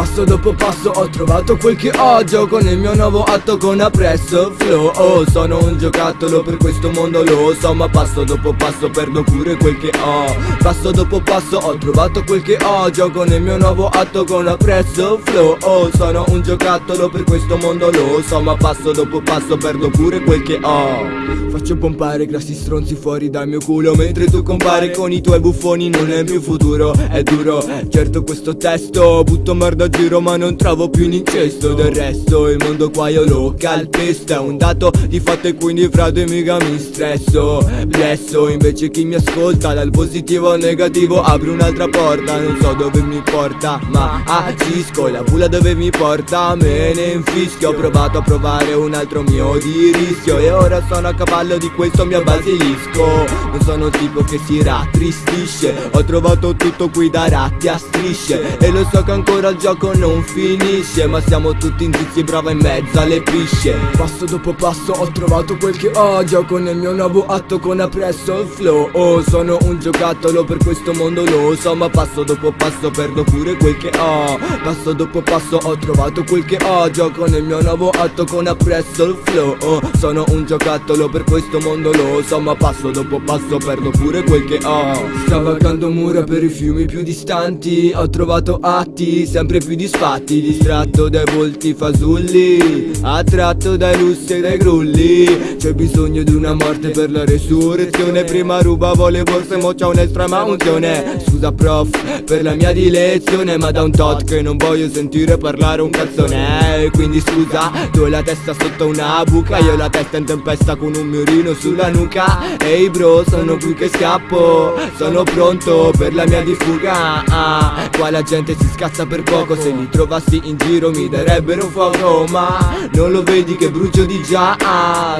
Passo dopo passo ho trovato quel che ho Gioco nel mio nuovo atto con appresso flow. Oh sono un giocattolo per questo mondo lo so Ma passo dopo passo perdo pure quel che ho. Passo dopo passo ho trovato quel che ho Gioco nel mio nuovo atto con appresso flow. Oh sono un giocattolo per questo mondo lo so Ma passo dopo passo perdo pure quel che ho. Faccio pompare grassi stronzi fuori dal mio culo Mentre tu compari con i tuoi buffoni non è più futuro È duro, certo questo testo Butto merda giro ma non trovo più in incesto Del resto il mondo qua io lo calpesto. È un dato di fatto e quindi frate mica mi stresso. Blesso invece chi mi ascolta Dal positivo al negativo apri un'altra porta. Non so dove mi porta ma agisco. La bula dove mi porta me ne infischio. Ho provato a provare un altro mio di rischio. E ora sono a cavallo di questo mio basilisco. Non sono il tipo che si rattristisce. Ho trovato tutto qui da ratti a strisce. E lo so che ancora il gioco non finisce Ma siamo tutti in zizi brava in mezzo alle pisce. Passo dopo passo ho trovato quel che ho Gioco nel mio nuovo atto con appresso il flow. Oh sono un giocattolo per questo mondo lo so Ma passo dopo passo perdo pure quel che ho. Passo dopo passo ho trovato quel che ho Gioco nel mio nuovo atto con appresso il flow. Oh sono un giocattolo per questo mondo lo so Ma passo dopo passo perdo pure quel che ho. Scavalcando mura per i fiumi più distanti Ho trovato atti sempre più disfatti Distratto dai volti fasulli Attratto dai lussi e dai grulli. C'è bisogno di una morte per la resurrezione. Prima rubavo le borse mo c'ho un'estrema unzione Scusa prof per la mia dilezione Ma da un tot che non voglio sentire parlare un cazzone. Quindi scusa tu hai la testa sotto una buca. Io la testa in tempesta con un mio fiorino sulla nuca. Ehi bro sono qui che scappo Sono pronto per la mia di fuga. Ah, Qua la gente si scazza per poco Se li trovassi in giro mi darebbero fuoco Ma non lo vedi che brucio di già.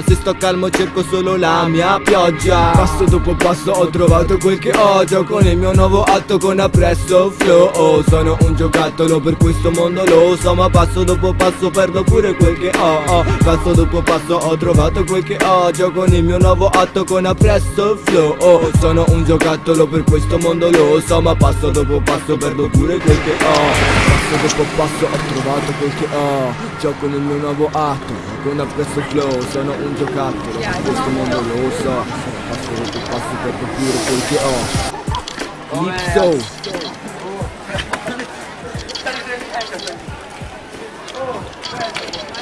Se sto calmo cerco solo la mia pioggia. Passo dopo passo ho trovato quel che ho. Gioco nel mio nuovo atto con appresso flow. Sono un giocattolo per questo mondo lo so Ma passo dopo passo perdo pure quel che ho. Passo dopo passo ho trovato quel che Gioco con il mio nuovo atto con appresso il flow. Sono un giocattolo per questo mondo lo so Ma passo dopo passo perdo pure quel che ho Passo dopo passo ho trovato quel che ho. Gioco nel mio nuovo atto con appresso flow Sono un giocattolo per questo mondo lo so. Passo dopo passo perdo pure quel che ho. Lipso Oh,